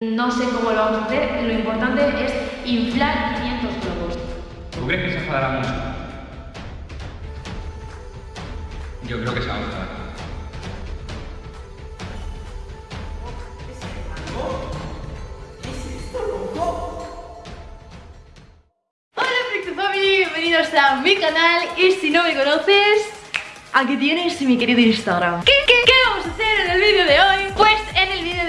No sé cómo lo vamos a hacer, lo importante es inflar 500 globos. ¿Tú crees que se enfadará mucho? Yo creo que se va a enfadar. Bienvenidos a mi canal y si no me conoces, aquí tienes mi querido Instagram. ¿Qué, qué, qué vamos a hacer en el vídeo de hoy? Pues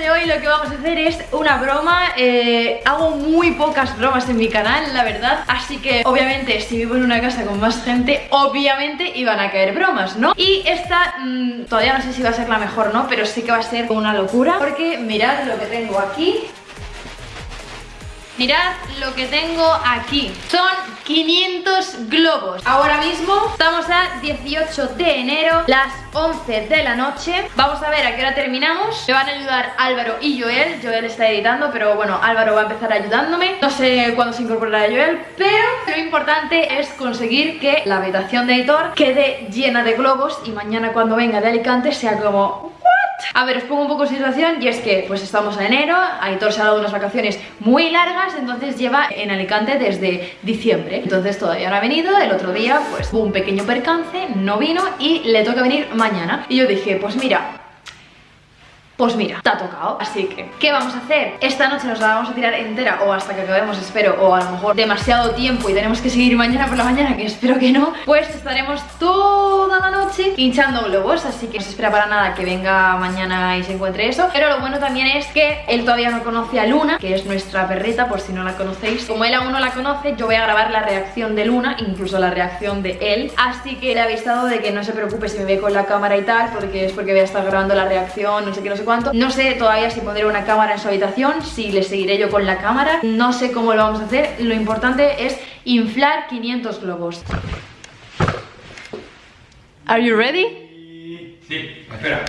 hoy lo que vamos a hacer es una broma eh, Hago muy pocas bromas en mi canal, la verdad Así que obviamente si vivo en una casa con más gente Obviamente iban a caer bromas, ¿no? Y esta mmm, todavía no sé si va a ser la mejor, ¿no? Pero sí que va a ser una locura Porque mirad lo que tengo aquí Mirad lo que tengo aquí. Son 500 globos. Ahora mismo estamos a 18 de enero Las 11 de la noche. Vamos a ver a qué hora terminamos. Me van a ayudar Álvaro y Joel. Joel está editando, pero bueno, Álvaro va a empezar ayudándome. No sé cuándo se incorporará Joel Pero lo importante es conseguir que la habitación de editor quede llena de globos Y mañana cuando venga de Alicante sea como... A ver, os pongo un poco en situación y es que pues estamos en enero, Aitor se ha dado unas vacaciones muy largas, entonces lleva en Alicante desde diciembre. Entonces todavía no ha venido, el otro día pues hubo un pequeño percance, no vino y le toca venir mañana. Y yo dije, pues mira, pues mira, te ha tocado, así que ¿qué vamos a hacer? Esta noche nos la vamos a tirar entera o hasta que acabemos, espero, o a lo mejor demasiado tiempo y tenemos que seguir mañana por la mañana, que espero que no Pues estaremos toda la noche hinchando globos, así que no se espera para nada que venga mañana y se encuentre eso Pero lo bueno también es que él todavía no conoce a Luna, que es nuestra perrita, por si no la conocéis Como él aún no la conoce, yo voy a grabar la reacción de Luna, incluso la reacción de él Así que le he avisado de que no se preocupe si me ve con la cámara y tal, porque es porque voy a estar grabando la reacción, no sé qué, no sé no sé todavía si pondré una cámara en su habitación, si le seguiré yo con la cámara. No sé cómo lo vamos a hacer. Lo importante es inflar 500 globos. Are you ready? Sí, espera.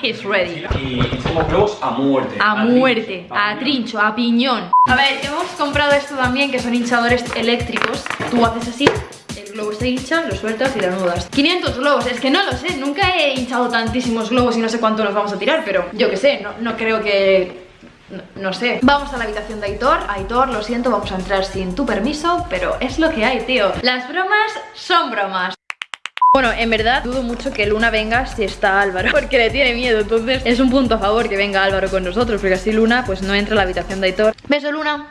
He's ready. Y somos globos a muerte. A, muerte, a trincho, a piñón. A ver, hemos comprado esto también, que son hinchadores eléctricos. Tú haces así el globo se hincha, lo sueltas y lo anudas 500 globos, es que no lo sé Nunca he hinchado tantísimos globos y no sé cuánto nos vamos a tirar Pero yo que sé, no, no creo que... No, no, sé Vamos a la habitación de Aitor Aitor, lo siento, vamos a entrar sin tu permiso Pero es lo que hay, tío Las bromas son bromas bueno, en verdad dudo mucho que Luna venga si está Álvaro Porque le tiene miedo, entonces es un punto a favor que venga Álvaro con nosotros Porque así Luna pues no entra a la habitación de Aitor Beso Luna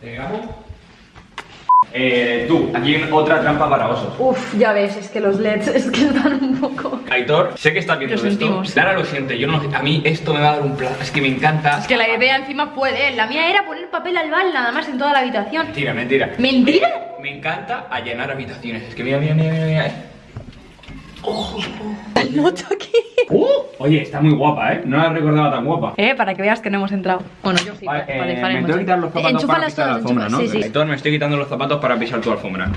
¿Te eh, tú, aquí hay otra trampa para osos. Uf, ya ves, es que los LEDs es que están un poco... Aitor, sé que estás viendo lo esto. Lara lo siente, yo no A mí esto me va a dar un plan, es que me encanta. Es que la idea encima puede, la mía era poner papel al bal nada más en toda la habitación. Mentira, mentira. ¿Mentira? Me, encanta allanar habitaciones. Es que mira, mira, mira, mira, mira. Oh, noto aquí. Uh, oye, está muy guapa, ¿eh? No la recordaba tan guapa. Eh, para que veas que no hemos entrado. Bueno, yo sí. Vale, eh, me tengo que quitar los zapatos para pisar la alfombra, ¿no? Sí, sí. Entonces me estoy quitando los zapatos para pisar tu alfombra.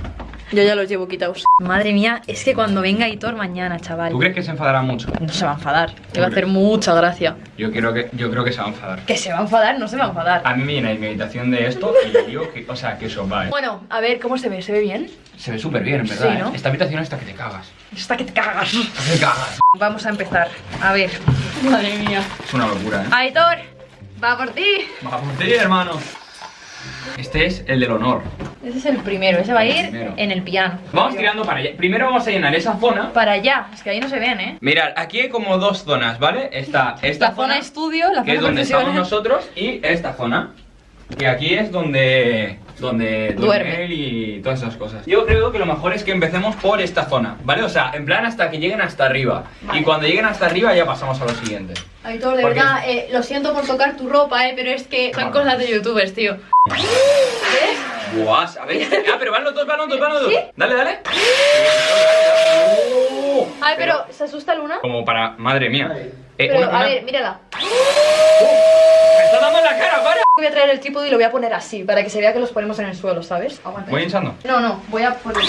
Yo ya los llevo quitados. Madre mía, es que cuando venga Hitor mañana, chaval. ¿Tú crees que se enfadará mucho? No se va a enfadar. Le va a hacer mucha gracia. Yo creo que, yo creo que se va a enfadar. ¿Que se va a enfadar? No se va a enfadar. A mí me llenáis mi habitación de esto y le digo que, o sea, que eso va, ¿eh? Bueno, a ver, ¿cómo se ve? ¿Se ve bien? Se ve súper bien, en verdad, sí, ¿no? ¿eh? Esta habitación está que te cagas. Está que te cagas. Está que te cagas. Vamos a empezar. A ver. Madre mía. Es una locura, ¿eh? Aitor, va por ti. Va por ti, hermano. Este es el del honor. Ese es el primero, ese va a ir en el piano. Vamos tirando para allá. Primero vamos a llenar esa zona. Para allá, es que ahí no se ven, ¿eh? Mirad, aquí hay como dos zonas, ¿vale? Está esta la zona, estudio, la que es donde estamos nosotros, y esta zona. Y aquí es donde donde duerme él y todas esas cosas. Yo creo que lo mejor es que empecemos por esta zona, ¿vale? O sea, en plan hasta que lleguen hasta arriba. Y cuando lleguen hasta arriba ya pasamos a lo siguiente. Aitor, de verdad, eh, lo siento por tocar tu ropa, eh, pero es que son cosas de youtubers, tío. ¿Eh? Buah, a ver. Ah, pero van los dos, van los dos, van los dos. Dale, dale. Ay, pero, ¿se asusta Luna? Como para, madre mía. Eh, pero, a ver, mírala. ¡Me está dando en la cara, para! Voy a traer el trípode y lo voy a poner así, para que se vea que los ponemos en el suelo, ¿sabes? Aguanta. ¿Voy hinchando? No, no, voy a poner...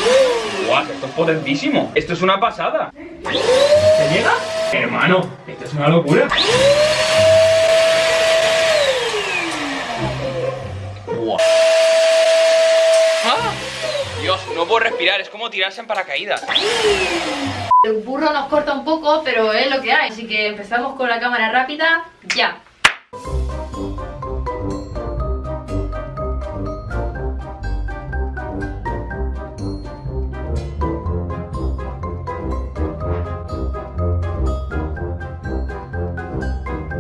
¡Guau! Esto es potentísimo. Esto es una pasada. ¿Se llega? Hermano, esto es una locura. Puedo respirar es como tirarse en paracaídas. El burro nos corta un poco, pero es lo que hay. Así que empezamos con la cámara rápida, ya.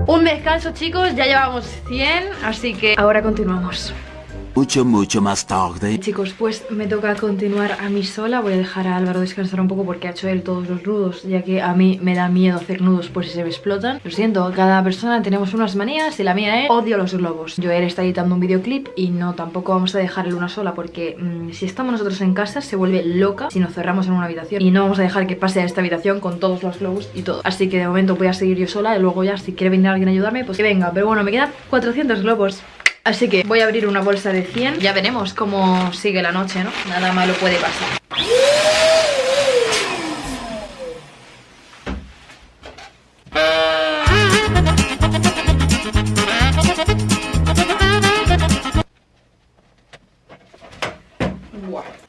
Un descanso chicos, ya llevamos 100, así que ahora continuamos mucho, mucho más tarde. Chicos, pues me toca continuar a mí sola. Voy a dejar a Álvaro descansar un poco porque ha hecho él todos los nudos, ya que a mí me da miedo hacer nudos por si se me explotan. Lo siento, cada persona tenemos unas manías y la mía es odio los globos. Yo él está editando un videoclip y no, tampoco vamos a dejar una sola porque mm, si estamos nosotros en casa se vuelve loca si nos cerramos en una habitación y no vamos a dejar que pase a esta habitación con todos los globos y todo. Así que de momento voy a seguir yo sola y luego ya si quiere venir alguien a ayudarme, pues que venga. Pero bueno, me quedan 400 globos. Así que voy a abrir una bolsa de 100 Ya veremos cómo sigue la noche, ¿no? Nada malo puede pasar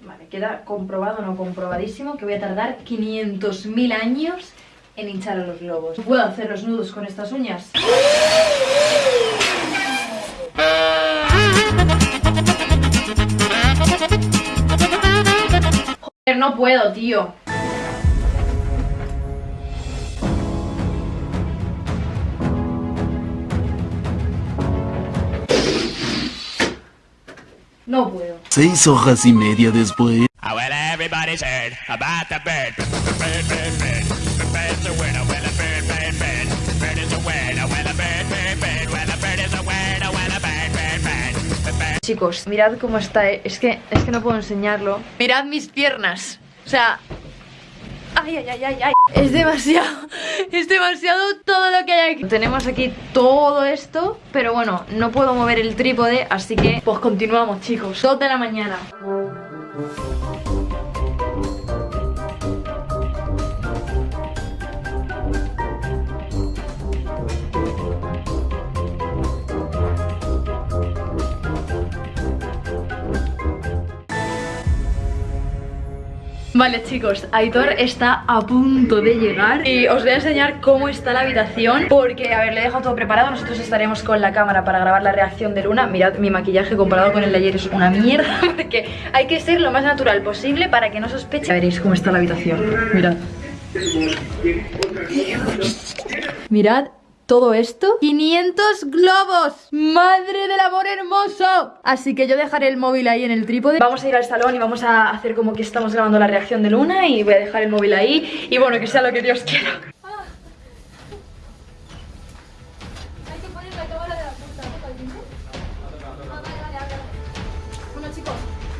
Vale, queda comprobado, no comprobadísimo Que voy a tardar 500.000 años en hinchar a los globos ¿Puedo hacer los nudos con estas uñas? No puedo, tío. No puedo. Seis horas y media después. Chicos, mirad cómo está, eh. es que, es que no puedo enseñarlo. Mirad mis piernas, o sea... Ay, ay, ay, ay, ay. Es demasiado, es demasiado todo lo que hay aquí. Tenemos aquí todo esto Pero bueno, no puedo mover el trípode Así que, pues continuamos chicos. Dos de la mañana Vale chicos, Aitor está a punto de llegar Y os voy a enseñar cómo está la habitación Porque, a ver, le he dejado todo preparado. Nosotros estaremos con la cámara para grabar la reacción de Luna. Mirad, mi maquillaje comparado con el de ayer es una mierda Porque hay que ser lo más natural posible para que no sospeche. Veréis cómo está la habitación Mirad. Mirad todo esto 500 globos ¡Madre del amor hermoso! Así que yo dejaré el móvil ahí en el trípode. Vamos a ir al salón y vamos a hacer como que estamos grabando la reacción de Luna Y voy a dejar el móvil ahí Y bueno, que sea lo que Dios quiera. ¿no?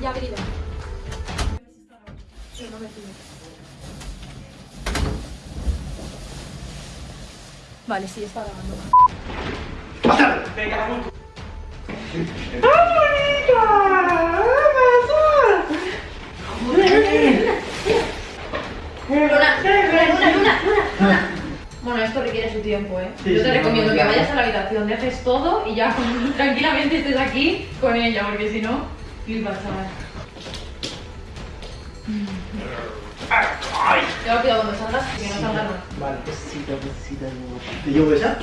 Ya venido. No me Vale, sí, está grabando. ¡Pásale! ¡Venga, vamos! Luna, Luna, Luna, Luna, Bueno, esto requiere su tiempo, ¿eh? Yo te recomiendo que vayas a la habitación, dejes todo y ya tranquilamente estés aquí con ella, porque si no, flipas, chaval. ¡Ay! Tengo cuidado cuando salgas, que no salgas más. Vale, besito, besito. ¿Te llevo esa?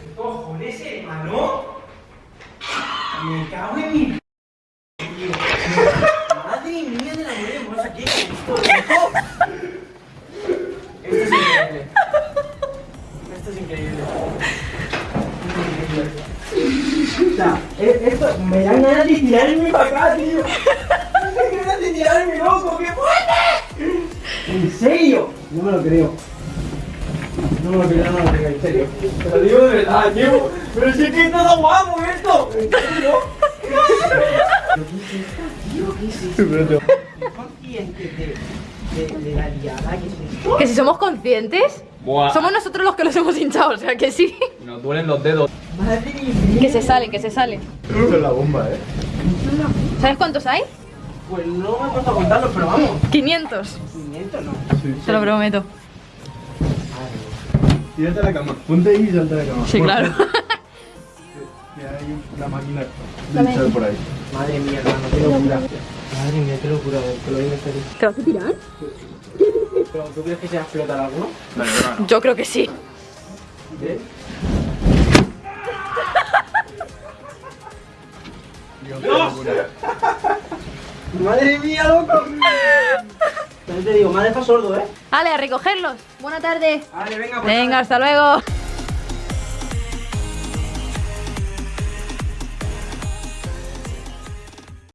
¿Qué cojones, hermano? Me cago en mi... Madre mía de la mujer hermosa, ¿qué es esto, hijo? Esto es increíble. Esto es increíble. O sea, e-, esto me dan ganas de tirarme para acá, tío. Me dan ganas de tirarme, loco, qué fuerte. ¿En serio? No me lo creo. No me lo creo, no me lo creo, en serio. Te lo digo de verdad, tío. Pero si es que es todo guapo esto. ¿En serio? ¿Qué es esto, tío? ¿Qué es esto? consciente de, de, de la liada que es esto? ¿Que si somos conscientes? Somos nosotros los que los hemos hinchado, o sea que sí. Nos duelen los dedos. Que se sale, que se sale. Esto es la bomba, eh. ¿Sabes cuántos hay? Pues no me he puesto a contarlos, pero vamos. 500. 500 no. Te lo prometo. Tírate a la cama. Ponte ahí y salta a la cama. Sí, claro. Hay una máquina de por ahí. Madre mía, hermano, qué locura. Madre mía, qué locura, que lo viene feliz. ¿Te vas a tirar? ¿Pero tú crees que se va a explotar alguno? No. Yo creo que sí. ¿Eh? Madre mía, loco. También te digo, me ha dejado sordo, ¿eh? Vale, a recogerlos. Buena tarde. Vale, venga, pues Venga, hasta luego.